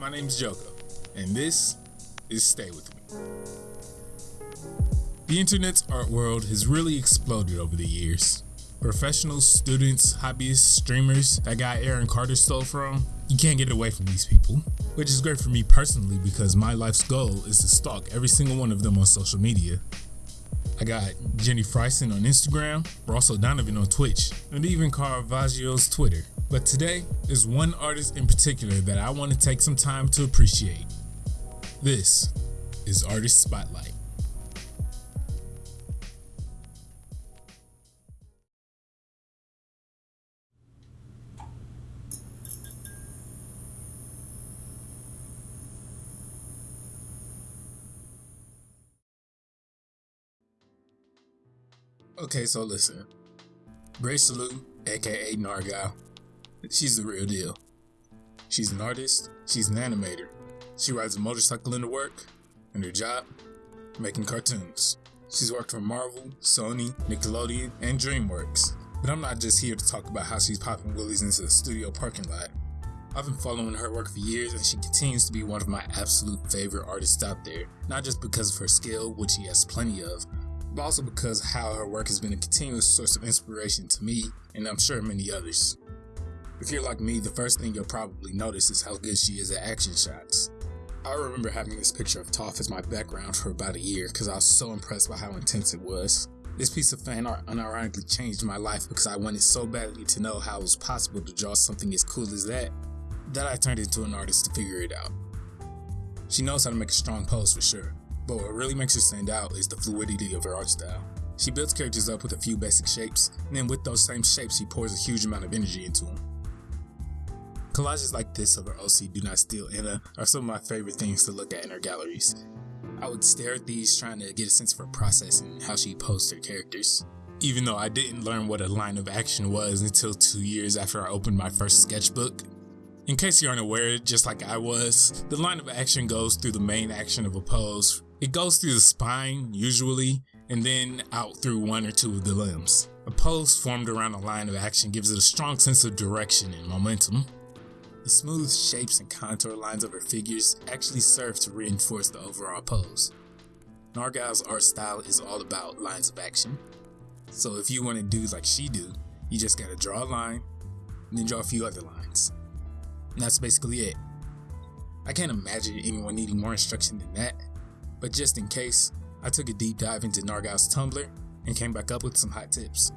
My name's Joko, and this is Stay With Me. The internet's art world has really exploded over the years. Professionals, students, hobbyists, streamers, that guy Aaron Carter stole from, you can't get away from these people. Which is great for me personally because my life's goal is to stalk every single one of them on social media. I got Jenny Frison on Instagram, Russell Donovan on Twitch, and even Caravaggio's Twitter. But today is one artist in particular that I want to take some time to appreciate. This is Artist Spotlight. Okay, so listen. Grace Salute, aka Nargal, she's the real deal. She's an artist, she's an animator. She rides a motorcycle into work, and her job, making cartoons. She's worked for Marvel, Sony, Nickelodeon, and DreamWorks. But I'm not just here to talk about how she's popping willies into the studio parking lot. I've been following her work for years, and she continues to be one of my absolute favorite artists out there. Not just because of her skill, which she has plenty of, but also because how her work has been a continuous source of inspiration to me, and I'm sure many others. If you're like me, the first thing you'll probably notice is how good she is at action shots. I remember having this picture of Toph as my background for about a year because I was so impressed by how intense it was. This piece of fan art unironically changed my life because I wanted so badly to know how it was possible to draw something as cool as that, that I turned into an artist to figure it out. She knows how to make a strong pose for sure, but what really makes her stand out is the fluidity of her art style. She builds characters up with a few basic shapes, and then with those same shapes, she pours a huge amount of energy into them. Collages like this of her OC Do Not Steal Anna are some of my favorite things to look at in her galleries. I would stare at these trying to get a sense of her process and how she posed her characters. Even though I didn't learn what a line of action was until two years after I opened my first sketchbook. In case you aren't aware, just like I was, the line of action goes through the main action of a pose. It goes through the spine, usually, and then out through one or two of the limbs. A pose formed around a line of action gives it a strong sense of direction and momentum. The smooth shapes and contour lines of her figures actually serve to reinforce the overall pose. Nargal's art style is all about lines of action. So if you want to do like she do, you just gotta draw a line, and then draw a few other lines. And that's basically it. I can't imagine anyone needing more instruction than that, but just in case, I took a deep dive into Nargal's Tumblr and came back up with some hot tips.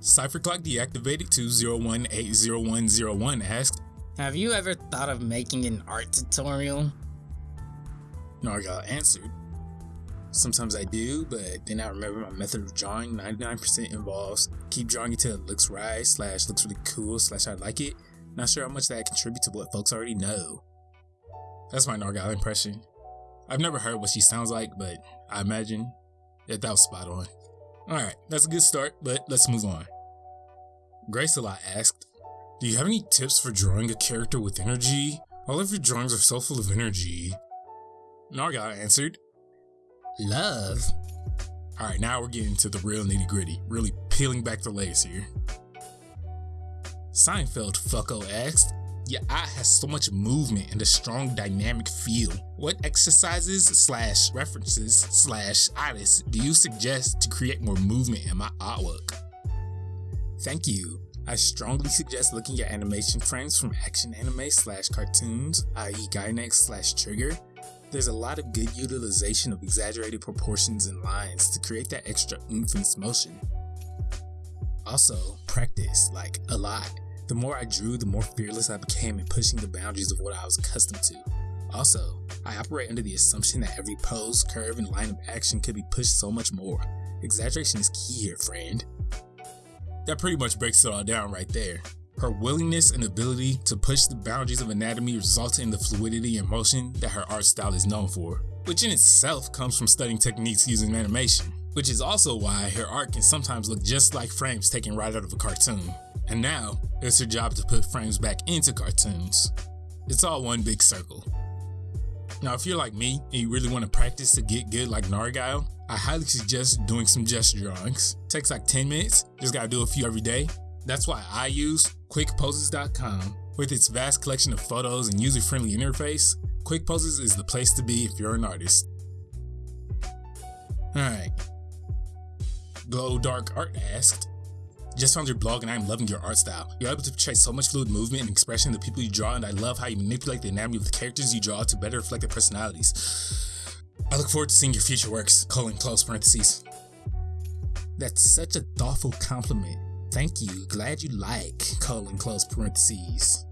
CypherClock deactivated 201-80101 asked, Have you ever thought of making an art tutorial? Nargal answered, Sometimes I do, but then I remember my method of drawing 99% involves keep drawing until it looks right, slash looks really cool, slash I like it. Not sure how much that contributes to what folks already know. That's my Nargal impression. I've never heard what she sounds like, but I imagine that that was spot on. Alright, that's a good start, but let's move on. Grace a lot asked, Do you have any tips for drawing a character with energy? All of your drawings are so full of energy. Nargal answered, Love. Alright, now we're getting to the real nitty gritty, really peeling back the layers here. Seinfeld fucko asked, Your eye has so much movement and a strong dynamic feel. What exercises slash references slash artists do you suggest to create more movement in my artwork? Thank you. I strongly suggest looking at animation frames from action anime slash cartoons, i.e. Gainax slash Trigger. There's a lot of good utilization of exaggerated proportions and lines to create that extra oomph and motion. Also, practice, like a lot. The more I drew, the more fearless I became in pushing the boundaries of what I was accustomed to. Also, I operate under the assumption that every pose, curve, and line of action could be pushed so much more. Exaggeration is key here, friend. That pretty much breaks it all down right there. Her willingness and ability to push the boundaries of anatomy resulted in the fluidity and motion that her art style is known for, which in itself comes from studying techniques using animation, which is also why her art can sometimes look just like frames taken right out of a cartoon. And now, it's her job to put frames back into cartoons. It's all one big circle. Now, if you're like me and you really want to practice to get good like Nargal, I highly suggest doing some gesture drawings. Takes like 10 minutes, just gotta do a few every day. That's why I use quickposes.com, With its vast collection of photos and user friendly interface, QuickPoses is the place to be if you're an artist. Alright. Glow Dark Art asked, just found your blog and I'm loving your art style. You're able to portray so much fluid movement and expression in the people you draw, and I love how you manipulate the anatomy of the characters you draw to better reflect their personalities. I look forward to seeing your future works, colon close parentheses. That's such a thoughtful compliment. Thank you. Glad you like, colon close parentheses.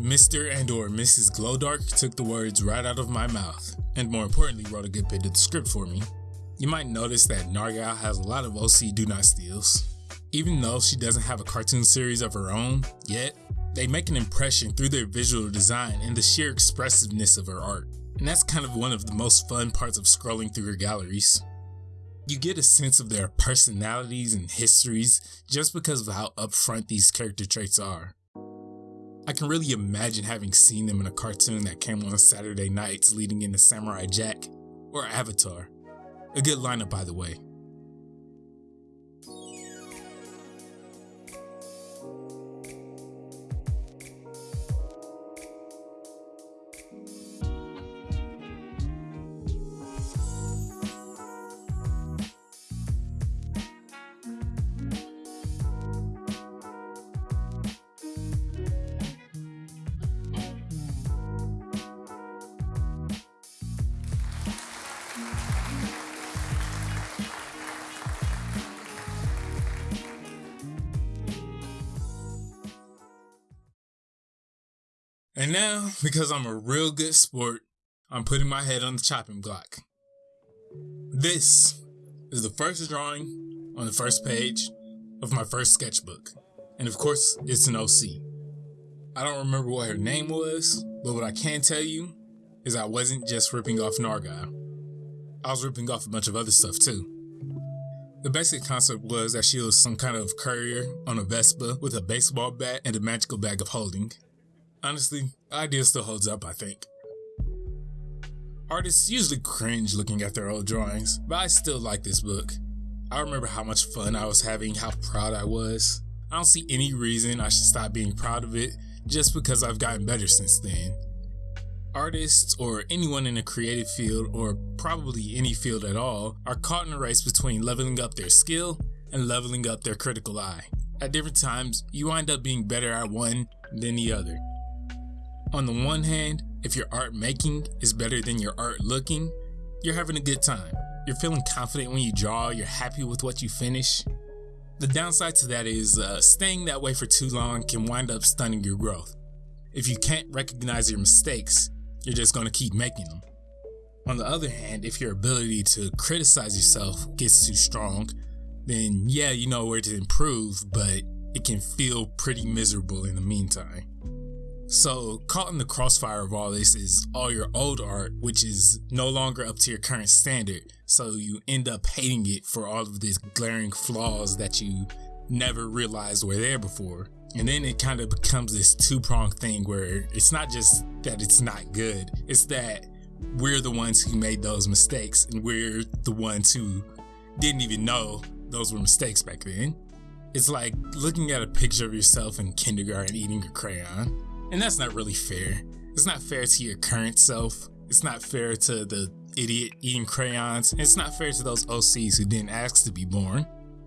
Mr. and or Mrs. Glowdark took the words right out of my mouth, and more importantly wrote a good bit of the script for me. You might notice that Nargal has a lot of OC do not steals. Even though she doesn't have a cartoon series of her own yet, they make an impression through their visual design and the sheer expressiveness of her art. And that's kind of one of the most fun parts of scrolling through her galleries. You get a sense of their personalities and histories just because of how upfront these character traits are. I can really imagine having seen them in a cartoon that came on Saturday nights leading into Samurai Jack or Avatar. A good lineup, by the way. And now, because I'm a real good sport, I'm putting my head on the chopping block. This is the first drawing on the first page of my first sketchbook. And of course, it's an OC. I don't remember what her name was, but what I can tell you is I wasn't just ripping off Nargal. I was ripping off a bunch of other stuff too. The basic concept was that she was some kind of courier on a Vespa with a baseball bat and a magical bag of holding. Honestly, the idea still holds up, I think. Artists usually cringe looking at their old drawings, but I still like this book. I remember how much fun I was having, how proud I was. I don't see any reason I should stop being proud of it just because I've gotten better since then. Artists, or anyone in a creative field, or probably any field at all, are caught in a race between leveling up their skill and leveling up their critical eye. At different times, you wind up being better at one than the other. On the one hand, if your art making is better than your art looking, you're having a good time. You're feeling confident when you draw, you're happy with what you finish. The downside to that is uh, staying that way for too long can wind up stunning your growth. If you can't recognize your mistakes, you're just going to keep making them. On the other hand, if your ability to criticize yourself gets too strong, then yeah, you know where to improve, but it can feel pretty miserable in the meantime. So, caught in the crossfire of all this is all your old art, which is no longer up to your current standard. So, you end up hating it for all of these glaring flaws that you never realized were there before. And then it kind of becomes this two pronged thing where it's not just that it's not good, it's that we're the ones who made those mistakes and we're the ones who didn't even know those were mistakes back then. It's like looking at a picture of yourself in kindergarten eating a crayon and that's not really fair. It's not fair to your current self. It's not fair to the idiot eating crayons. It's not fair to those OCs who didn't ask to be born.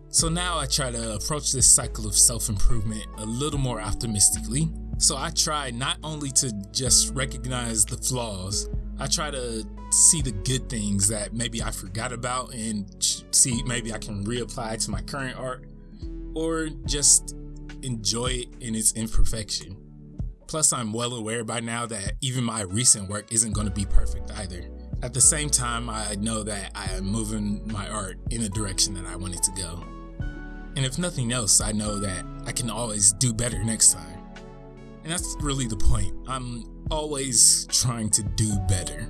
So now I try to approach this cycle of self improvement a little more optimistically. So I try not only to just recognize the flaws, I try to see the good things that maybe I forgot about and see maybe I can reapply to my current art or just enjoy it in its imperfection. Plus, I'm well aware by now that even my recent work isn't going to be perfect either. At the same time, I know that I am moving my art in the direction that I want it to go. And if nothing else, I know that I can always do better next time. And that's really the point. I'm always trying to do better.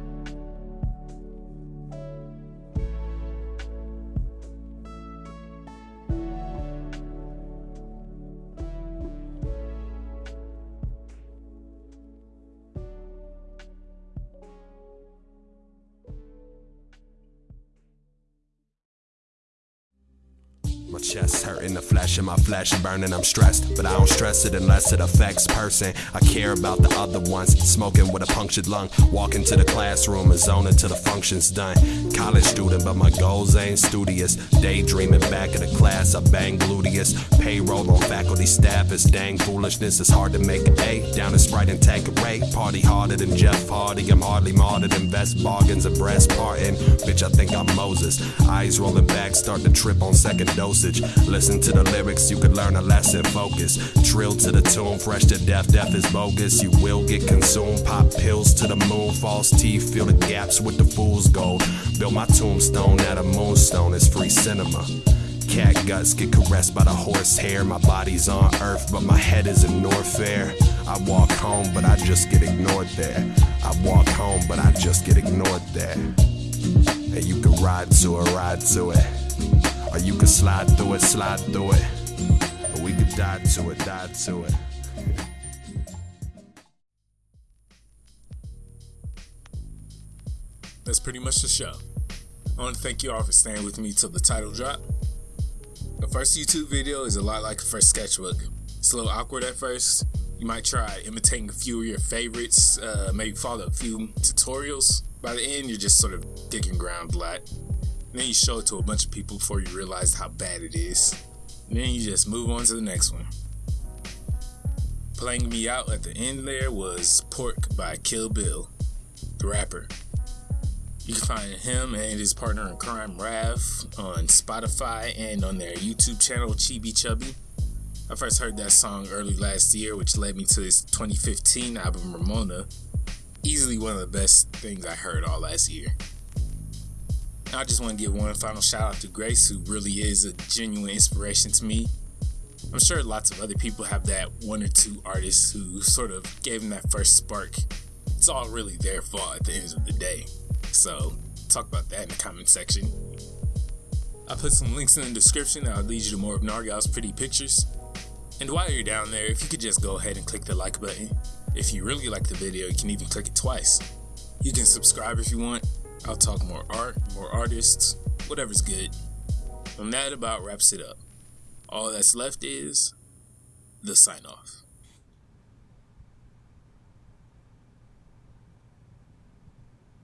Chest hurting, the flesh in my flesh burning, I'm stressed. But I don't stress it unless it affects person. I care about the other ones. Smoking with a punctured lung. Walking to the classroom and zoning till the function's done. College student, but my goals ain't studious. Daydreaming back in the class, I bang gluteus. Payroll on faculty staff is dang foolishness. It's hard to make an A down in Sprite and Tanqueray. Party harder than Jeff Hardy. I'm hardly martyred than best bargains and breast parting. Bitch, I think I'm Moses. Eyes rolling back, start to trip on second dosage. Listen to the lyrics, you could learn a lesson. Focus, drill to the tune, fresh to death. Death is bogus. You will get consumed. Pop pills to the moon, false teeth, fill the gaps with the fool's gold. Build my tombstone out of moonstone. It's free cinema. Cat guts get caressed by the horse hair. My body's on earth, but my head is in North Fair. I walk home, but I just get ignored there. I walk home, but I just get ignored there. And you can ride to it, ride to it. Or you can slide through it, slide through it. Or we could die to it, die to it. That's pretty much the show. I want to thank you all for staying with me till the title drop. The first YouTube video is a lot like the first sketchbook. It's a little awkward at first. You might try imitating a few of your favorites, uh, maybe follow a few tutorials. By the end, you're just sort of digging ground flat. And then you show it to a bunch of people before you realize how bad it is. Then you just move on to the next one. Playing me out at the end there was Pork by Kill Bill, the rapper. You can find him and his partner in crime, Rav, on Spotify and on their YouTube channel, Chibi Chubby. I first heard that song early last year, which led me to his 2015 album, Ramona. Easily one of the best things I heard all last year. I just want to give one final shout out to Grace, who really is a genuine inspiration to me. I'm sure lots of other people have that one or two artists who sort of gave them that first spark. It's all really their fault at the end of the day. So, talk about that in the comment section. I put some links in the description that'll lead you to more of Nargal's pretty pictures. And while you're down there, if you could just go ahead and click the like button. If you really like the video, you can even click it twice. You can subscribe if you want. I'll talk more art, more artists, whatever's good. And that about wraps it up. All that's left is the sign off.